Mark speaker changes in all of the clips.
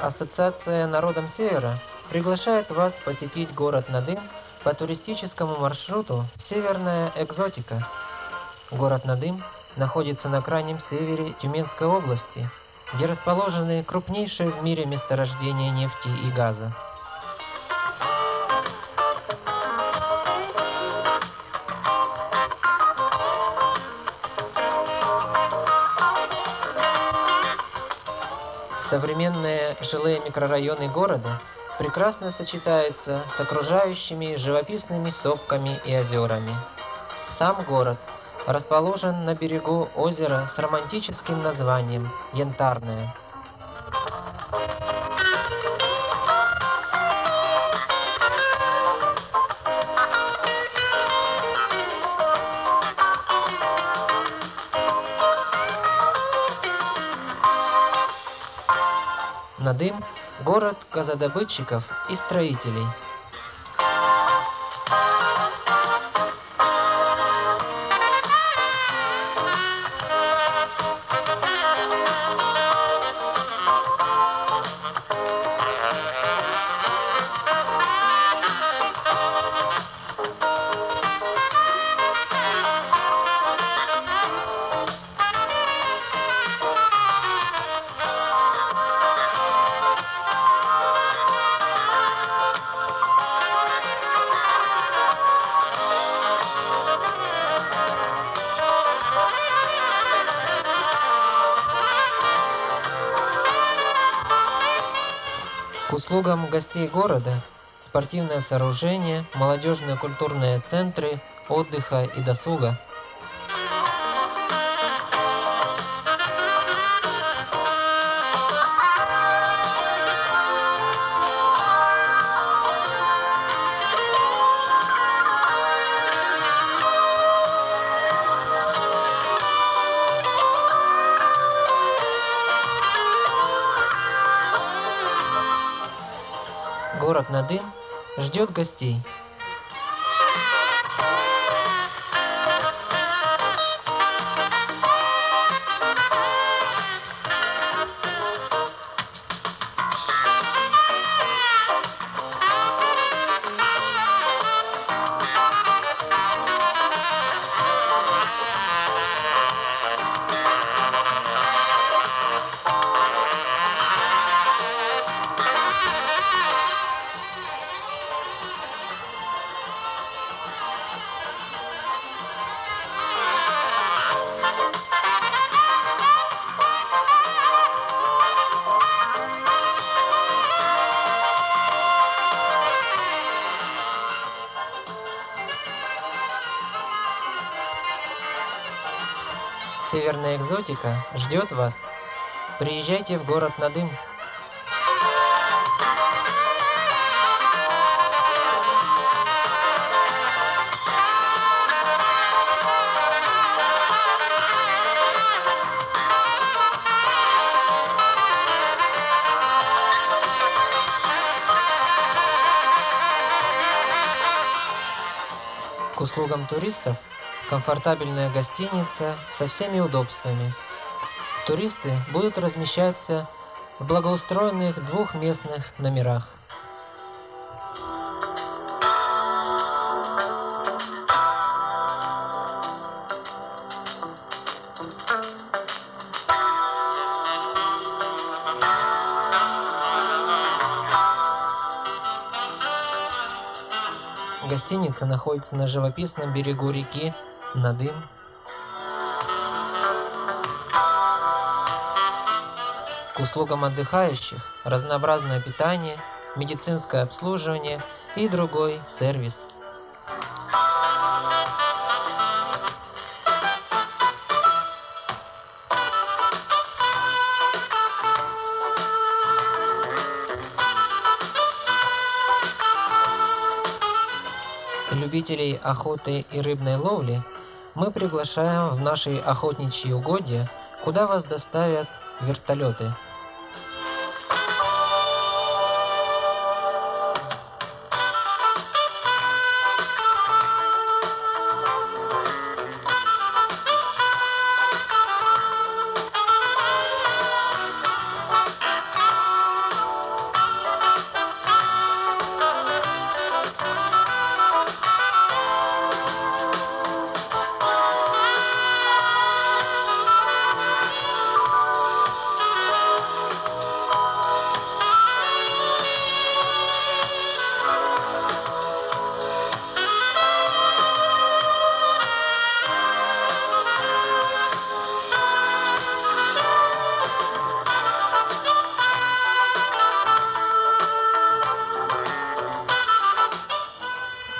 Speaker 1: Ассоциация Народом Севера приглашает вас посетить город Надым по туристическому маршруту «Северная экзотика». Город Надым находится на крайнем севере Тюменской области, где расположены крупнейшие в мире месторождения нефти и газа. Современные жилые микрорайоны города прекрасно сочетаются с окружающими живописными сопками и озерами. Сам город расположен на берегу озера с романтическим названием Янтарное. Надым – город газодобытчиков и строителей. Услугам гостей города спортивное сооружение, молодежные культурные центры, отдыха и досуга. Ждет гостей. Северная экзотика ждет вас. Приезжайте в город Надым. К услугам туристов комфортабельная гостиница со всеми удобствами. Туристы будут размещаться в благоустроенных двухместных номерах. Гостиница находится на живописном берегу реки Надым. К услугам отдыхающих разнообразное питание, медицинское обслуживание и другой сервис. Любителей охоты и рыбной ловли мы приглашаем в наши охотничьи угодья, куда вас доставят вертолеты.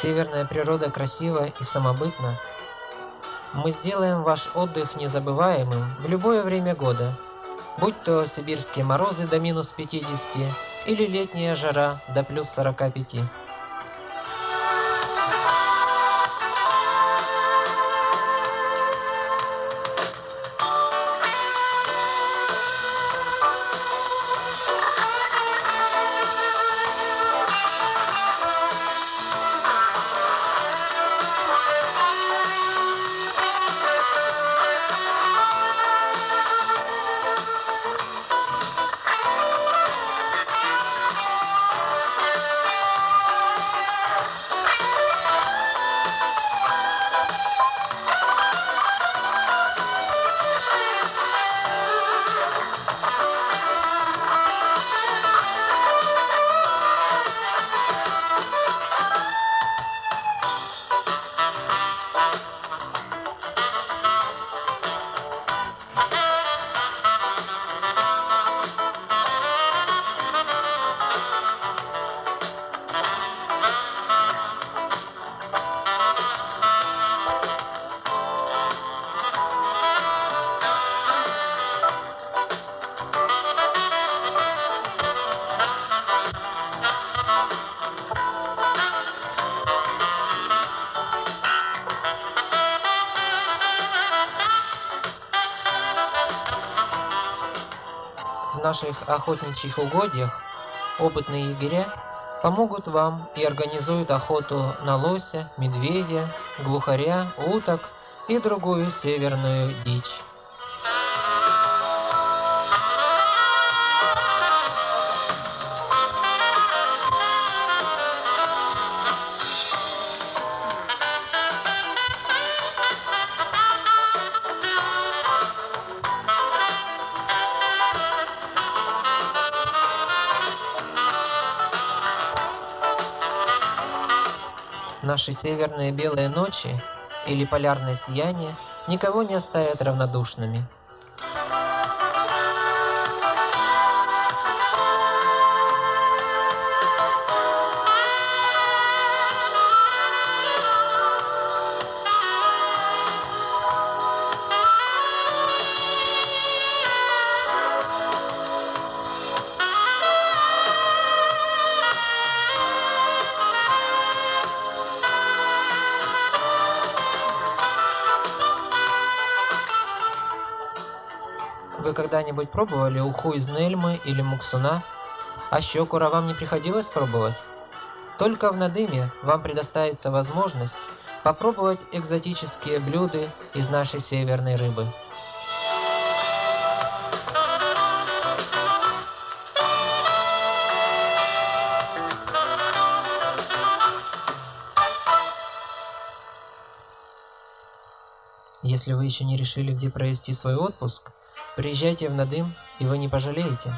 Speaker 1: Северная природа красива и самобытна. Мы сделаем ваш отдых незабываемым в любое время года, будь то сибирские морозы до минус 50 или летняя жара до плюс 45. Наших охотничьих угодьях опытные егеря помогут вам и организуют охоту на лося, медведя, глухаря, уток и другую северную дичь. Наши северные белые ночи или полярное сияние никого не оставят равнодушными. Вы когда-нибудь пробовали уху из Нельмы или Муксуна? А щекура вам не приходилось пробовать? Только в Надыме вам предоставится возможность попробовать экзотические блюда из нашей северной рыбы. Если вы еще не решили, где провести свой отпуск, приезжайте в Надым, и вы не пожалеете.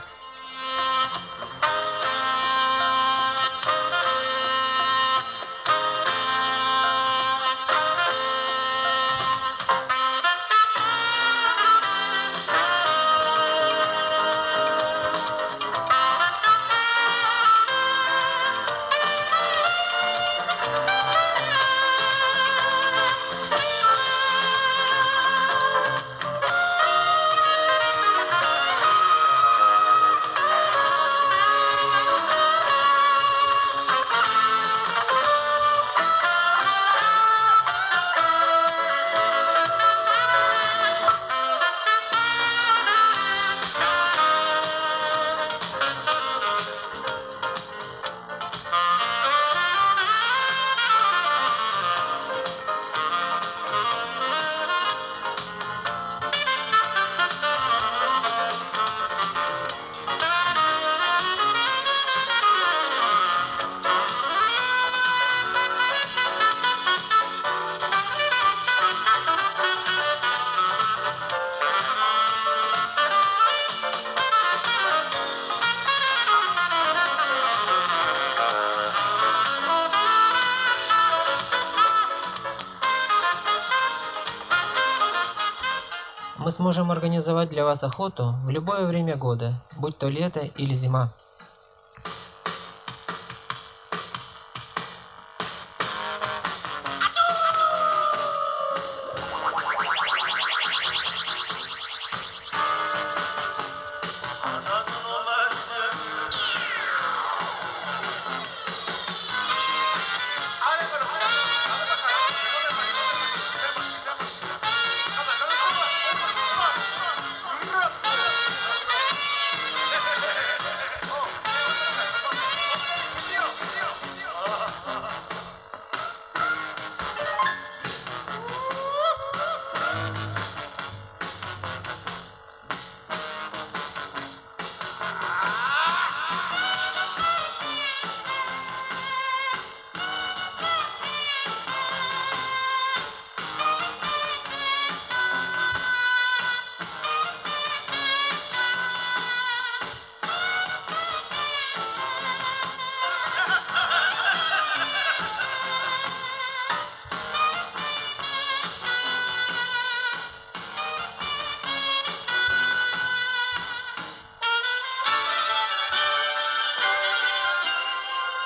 Speaker 1: Мы сможем организовать для вас охоту в любое время года, будь то лето или зима.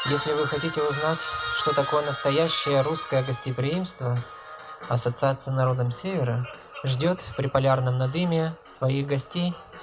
Speaker 1: Если вы хотите узнать, что такое настоящее русское гостеприимство, Ассоциация народом Севера ждет в приполярном Надыме своих гостей –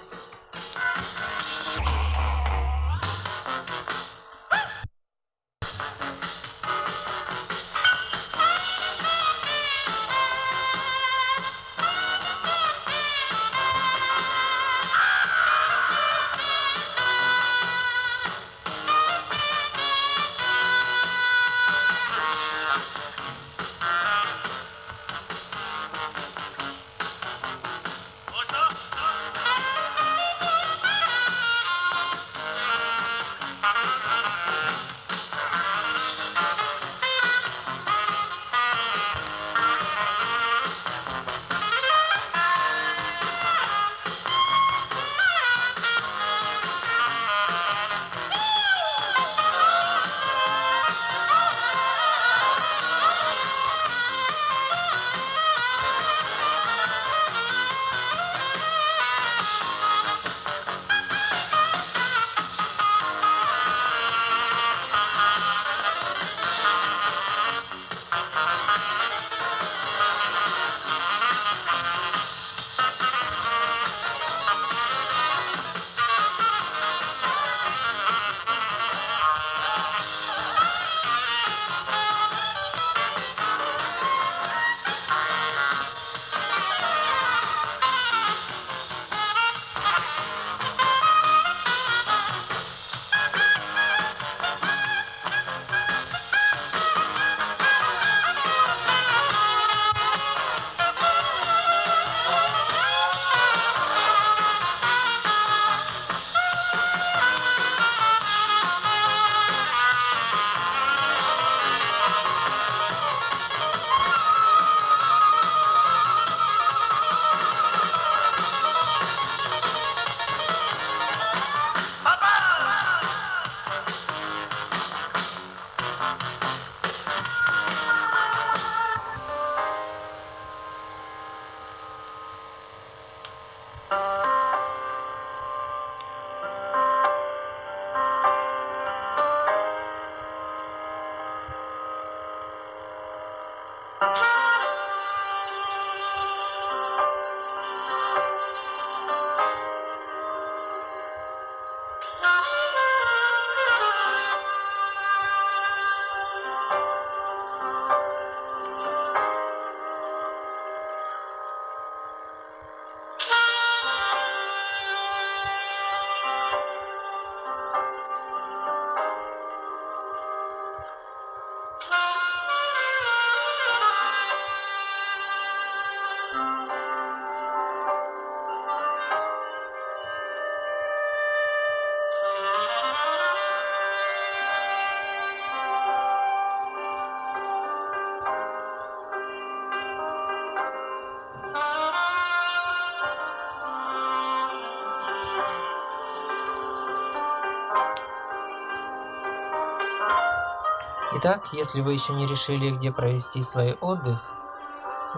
Speaker 1: Итак, если вы еще не решили, где провести свой отдых,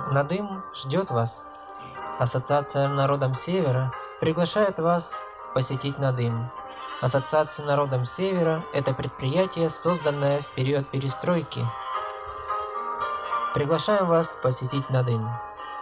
Speaker 1: Надым ждет вас. Ассоциация народом Севера приглашает вас посетить Надым. Ассоциация народом Севера – это предприятие, созданное в период перестройки. Приглашаем вас посетить Надым.